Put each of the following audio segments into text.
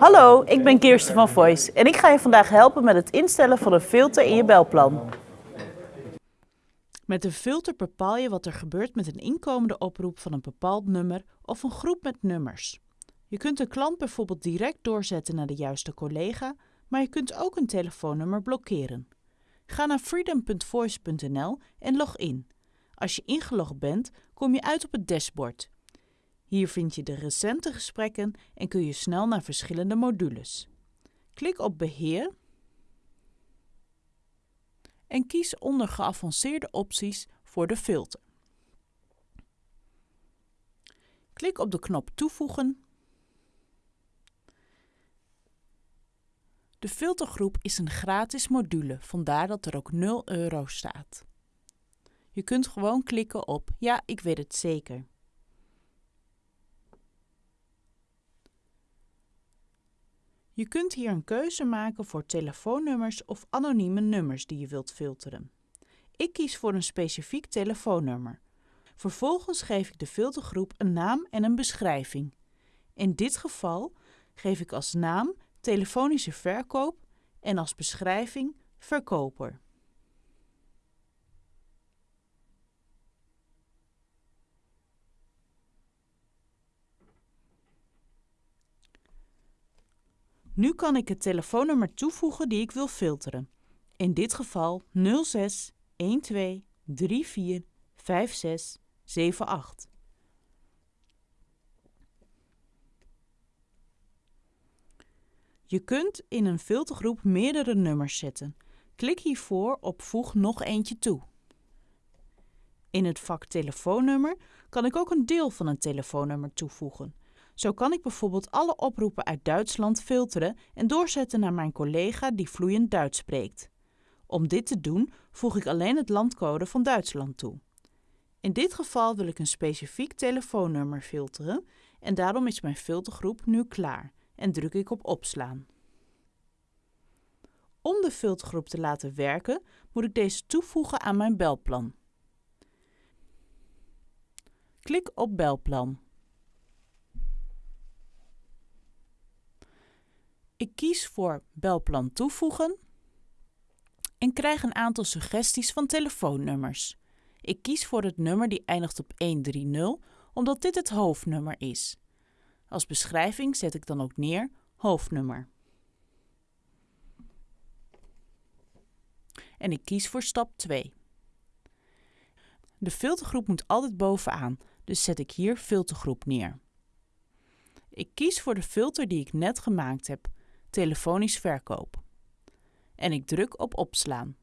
Hallo, ik ben Kirsten van Voice en ik ga je vandaag helpen met het instellen van een filter in je belplan. Met een filter bepaal je wat er gebeurt met een inkomende oproep van een bepaald nummer of een groep met nummers. Je kunt een klant bijvoorbeeld direct doorzetten naar de juiste collega, maar je kunt ook een telefoonnummer blokkeren. Ga naar freedom.voice.nl en log in. Als je ingelogd bent, kom je uit op het dashboard. Hier vind je de recente gesprekken en kun je snel naar verschillende modules. Klik op Beheer en kies onder Geavanceerde opties voor de filter. Klik op de knop Toevoegen. De filtergroep is een gratis module, vandaar dat er ook 0 euro staat. Je kunt gewoon klikken op Ja, ik weet het zeker. Je kunt hier een keuze maken voor telefoonnummers of anonieme nummers die je wilt filteren. Ik kies voor een specifiek telefoonnummer. Vervolgens geef ik de filtergroep een naam en een beschrijving. In dit geval geef ik als naam telefonische verkoop en als beschrijving verkoper. Nu kan ik het telefoonnummer toevoegen die ik wil filteren. In dit geval 06 12 34 56 78. Je kunt in een filtergroep meerdere nummers zetten. Klik hiervoor op Voeg nog eentje toe. In het vak telefoonnummer kan ik ook een deel van een telefoonnummer toevoegen. Zo kan ik bijvoorbeeld alle oproepen uit Duitsland filteren en doorzetten naar mijn collega die vloeiend Duits spreekt. Om dit te doen voeg ik alleen het landcode van Duitsland toe. In dit geval wil ik een specifiek telefoonnummer filteren en daarom is mijn filtergroep nu klaar en druk ik op opslaan. Om de filtergroep te laten werken moet ik deze toevoegen aan mijn belplan. Klik op belplan. Ik kies voor belplan toevoegen en krijg een aantal suggesties van telefoonnummers. Ik kies voor het nummer die eindigt op 130 omdat dit het hoofdnummer is. Als beschrijving zet ik dan ook neer hoofdnummer. En ik kies voor stap 2. De filtergroep moet altijd bovenaan, dus zet ik hier filtergroep neer. Ik kies voor de filter die ik net gemaakt heb, telefonisch verkoop. En ik druk op opslaan.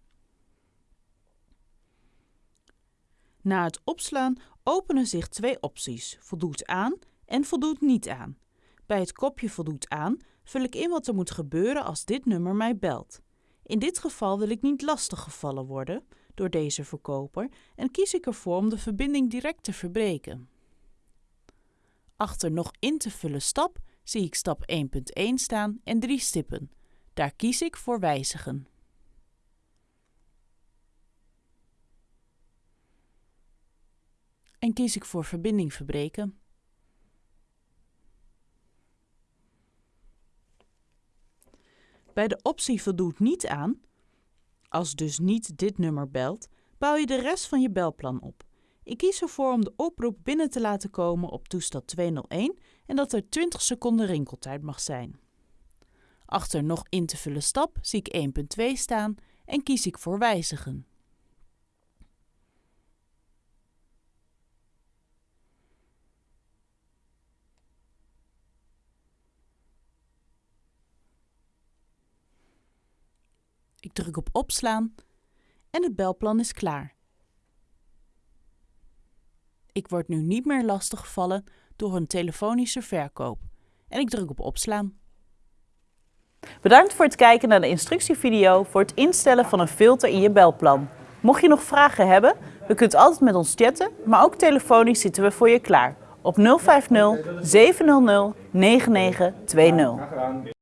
Na het opslaan openen zich twee opties, voldoet aan en voldoet niet aan. Bij het kopje voldoet aan vul ik in wat er moet gebeuren als dit nummer mij belt. In dit geval wil ik niet lastiggevallen worden door deze verkoper en kies ik ervoor om de verbinding direct te verbreken. Achter nog in te vullen stap zie ik stap 1.1 staan en drie stippen. Daar kies ik voor wijzigen. En kies ik voor verbinding verbreken. Bij de optie voldoet niet aan, als dus niet dit nummer belt, bouw je de rest van je belplan op. Ik kies ervoor om de oproep binnen te laten komen op toestel 201 en dat er 20 seconden rinkeltijd mag zijn. Achter nog in te vullen stap zie ik 1.2 staan en kies ik voor wijzigen. Ik druk op opslaan en het belplan is klaar. Ik word nu niet meer lastiggevallen door een telefonische verkoop. En ik druk op opslaan. Bedankt voor het kijken naar de instructievideo voor het instellen van een filter in je belplan. Mocht je nog vragen hebben, je kunt altijd met ons chatten, maar ook telefonisch zitten we voor je klaar op 050 700 9920.